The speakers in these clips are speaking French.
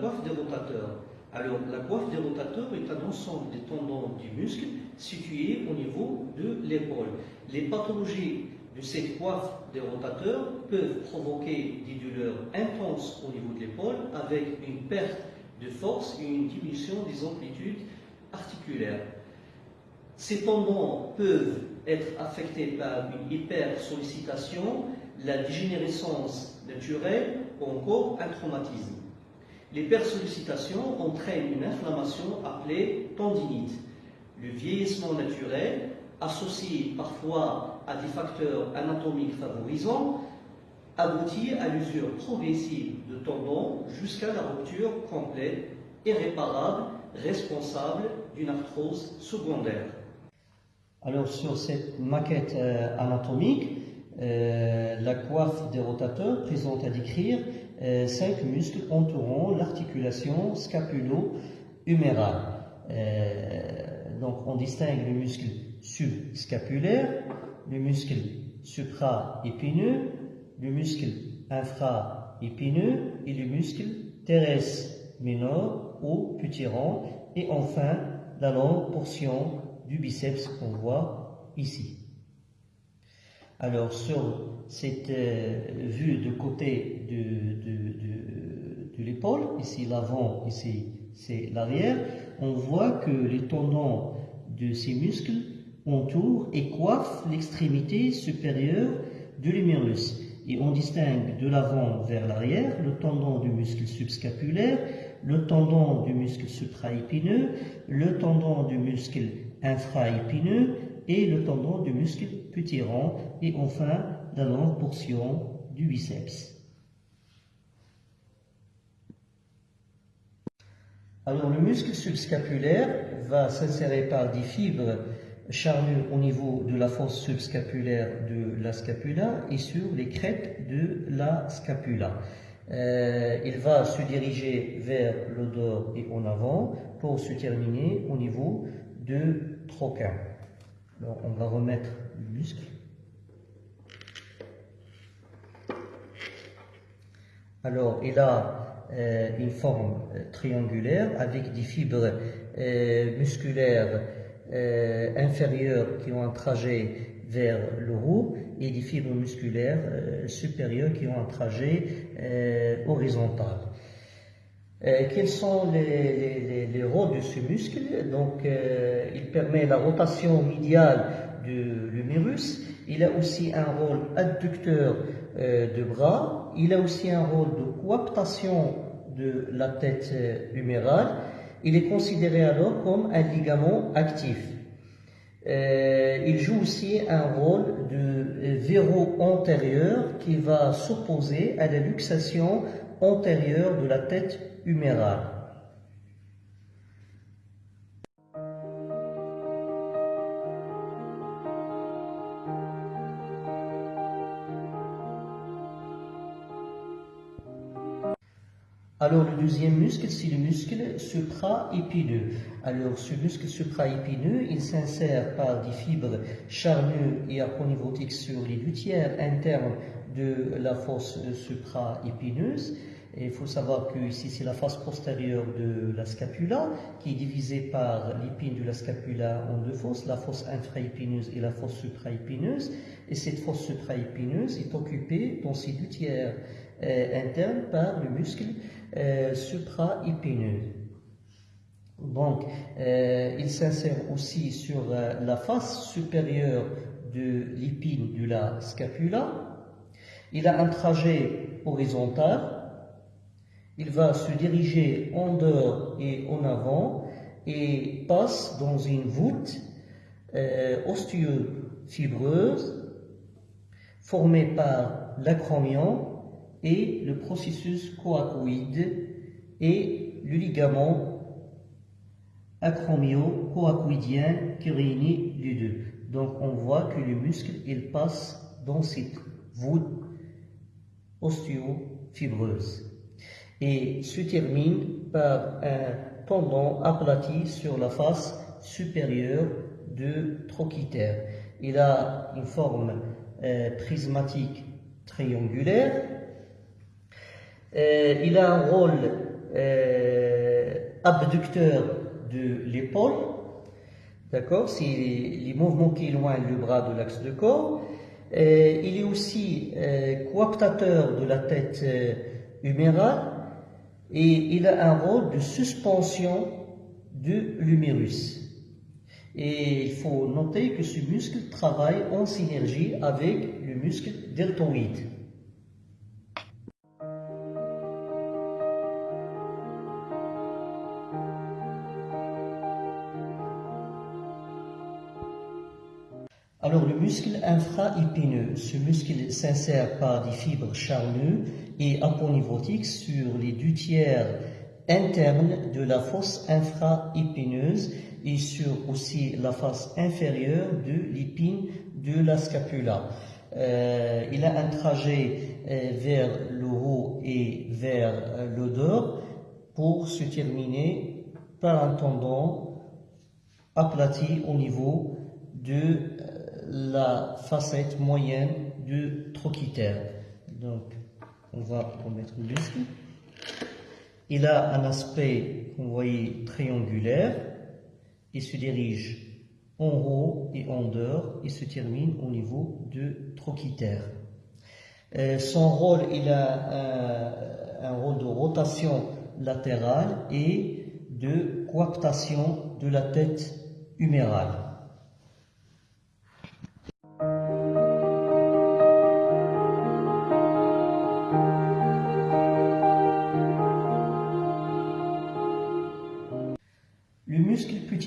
coiffe des rotateurs. Alors, la coiffe des rotateurs est un ensemble des tendons du muscle situés au niveau de l'épaule. Les pathologies de cette coiffe des rotateurs peuvent provoquer des douleurs intenses au niveau de l'épaule avec une perte de force et une diminution des amplitudes articulaires. Ces tendons peuvent être affectés par une hypersollicitation, la dégénérescence naturelle ou encore un traumatisme. L'hypersollicitation entraîne une inflammation appelée tendinite. Le vieillissement naturel, associé parfois à des facteurs anatomiques favorisants, aboutit à l'usure progressive de tendons jusqu'à la rupture complète, irréparable, responsable d'une arthrose secondaire. Alors sur cette maquette euh, anatomique, euh, la coiffe des rotateurs présente à décrire euh, cinq muscles entourant l'articulation scapulo-humérale. donc on distingue le muscle subscapulaire, le muscle supra-épineux, le muscle infra-épineux et le muscle teres minor ou petit et enfin la longue portion du biceps qu'on voit ici. Alors sur cette euh, vue de côté de, l'épaule, ici l'avant, ici c'est l'arrière, on voit que les tendons de ces muscles entourent et coiffent l'extrémité supérieure de l'humérus. Et on distingue de l'avant vers l'arrière le tendon du muscle subscapulaire, le tendon du muscle supraépineux, le tendon du muscle infraépineux et le tendon du muscle rond et enfin la longue portion du biceps. Alors le muscle subscapulaire va s'insérer par des fibres charnues au niveau de la fosse subscapulaire de la scapula et sur les crêtes de la scapula. Euh, il va se diriger vers le dos et en avant pour se terminer au niveau de troquin. On va remettre le muscle. Alors, il a euh, une forme euh, triangulaire avec des fibres euh, musculaires inférieures qui ont un trajet vers le haut et des fibres musculaires supérieures qui ont un trajet horizontal. Euh, quels sont les, rôles de ce muscle? Donc, euh, il permet la rotation médiale de l'humérus. Il a aussi un rôle adducteur euh, de bras. Il a aussi un rôle de coaptation de la tête humérale. Il est considéré alors comme un ligament actif. il joue aussi un rôle de verrou antérieur qui va s'opposer à la luxation antérieure de la tête humérale. Alors le deuxième muscle, c'est le muscle supraépineux. Alors ce muscle supraépineux, il s'insère par des fibres charnues et aponivotiques sur les deux tiers internes de la fosse supraépineuse. Il faut savoir que ici c'est la face postérieure de la scapula qui est divisée par l'épine de la scapula en deux fosses, la fosse infraépineuse et la fosse supraépineuse. Et cette fosse supraépineuse est occupée dans ses deux tiers euh, internes par le muscle euh, supraépineux. Donc, euh, il s'insère aussi sur la face supérieure de l'épine de la scapula. Il a un trajet horizontal il va se diriger en dehors et en avant et passe dans une voûte euh, osteofibreuse formée par l'acromion et le processus coacoïde et le ligament acromio-coacoïdien qui réunit les deux. Donc on voit que le muscle il passe dans cette voûte osteofibreuse et se termine par un tendon aplati sur la face supérieure de trochiter. Il a une forme euh, prismatique triangulaire. Euh, il a un rôle euh, abducteur de l'épaule, d'accord C'est les mouvements qui éloignent le bras de l'axe de corps. Euh, il est aussi coaptateur de la tête humérale et il a un rôle de suspension de l'humérus. Et il faut noter que ce muscle travaille en synergie avec le muscle deltoïde. Muscle infra-épineux, ce muscle s'insère par des fibres charnues et aponivotiques sur les deux tiers internes de la fosse infra-épineuse et sur aussi la face inférieure de l'épine de la scapula. Euh, il a un trajet euh, vers le haut et vers euh, le dos pour se terminer par un tendon aplati au niveau de la facette moyenne du trochiter. Donc, on va remettre le muscle. Il a un aspect, vous voyez, triangulaire. Il se dirige en haut et en dehors et se termine au niveau du trochiter. Euh, son rôle, il a un, un rôle de rotation latérale et de coaptation de la tête humérale.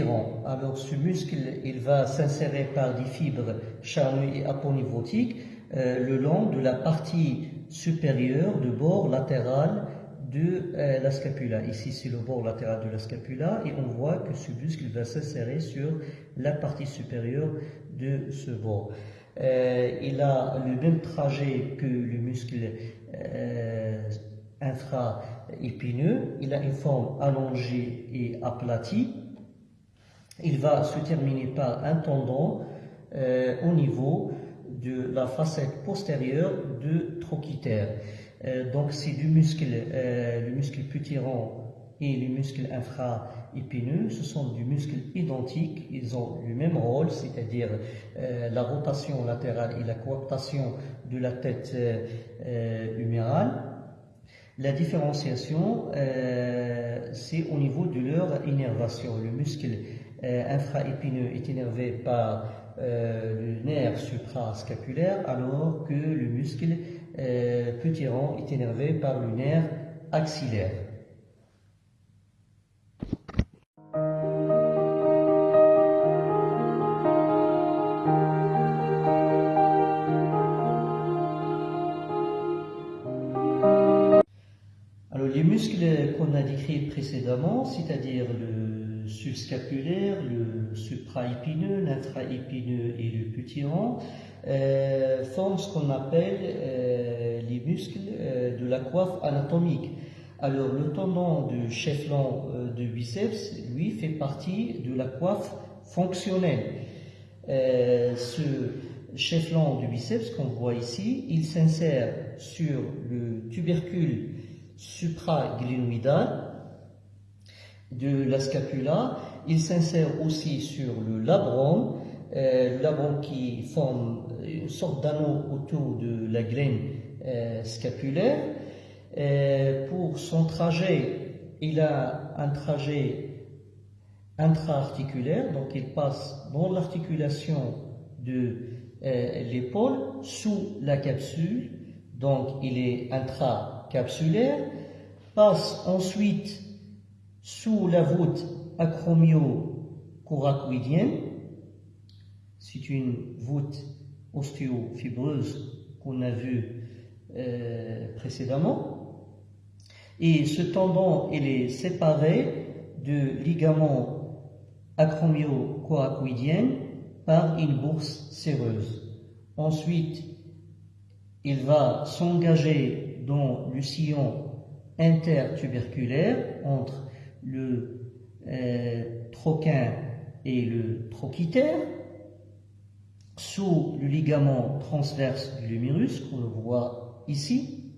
Alors ce muscle, il va s'insérer par des fibres charnues et aponivotiques euh, le long de la partie supérieure du bord latéral de euh, la scapula. Ici, c'est le bord latéral de la scapula et on voit que ce muscle va s'insérer sur la partie supérieure de ce bord. Euh, il a le même trajet que le muscle infra-épineux. Il a une forme allongée et aplatie il va se terminer par un tendon euh, au niveau de la facette postérieure du trochiter. Euh, donc c'est du muscle, euh, le muscle putirant et le muscle infra-épineux, ce sont des muscles identiques, ils ont le même rôle, c'est-à-dire la rotation latérale et la coaptation de la tête humérale. La différenciation, c'est au niveau de leur innervation. Le muscle euh, infraépineux est énervé par euh, le nerf suprascapulaire, alors que le muscle euh, putirant est énervé par le nerf axillaire. Alors les muscles qu'on a décrits précédemment, c'est-à-dire le subscapulaire, le supraépineux, l'intraépineux et le putirant, euh, forment ce qu'on appelle euh, les muscles euh, de la coiffe anatomique. Alors le tendon du chef-lan de biceps, lui, fait partie de la coiffe fonctionnelle. ce chef-lan du biceps qu'on voit ici, il s'insère sur le tubercule supraglénoïdal de la scapula. Il s'insère aussi sur le labrum, euh, labrum qui forme une sorte d'anneau autour de la glaine euh, scapulaire. Euh, pour son trajet, il a un trajet intra-articulaire, donc il passe dans l'articulation de l'épaule sous la capsule, donc il est intracapsulaire, passe ensuite sous la voûte acromio-coracoïdienne, c'est une voûte ostéofibreuse qu'on a vue euh, précédemment. Et ce tendon, il est séparé de ligament acromio-coracoïdien par une bourse séreuse. Ensuite, il va s'engager dans le sillon intertuberculaire entre le euh, troquin et le trochiter, sous le ligament transverse du lumérus, qu'on le voit ici.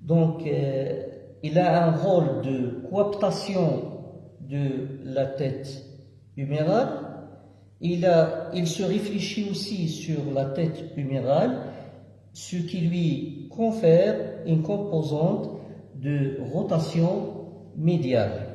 Donc, euh, il a un rôle de cooptation de la tête humérale. Il se réfléchit aussi sur la tête humérale, ce qui lui confère une composante de rotation médiale.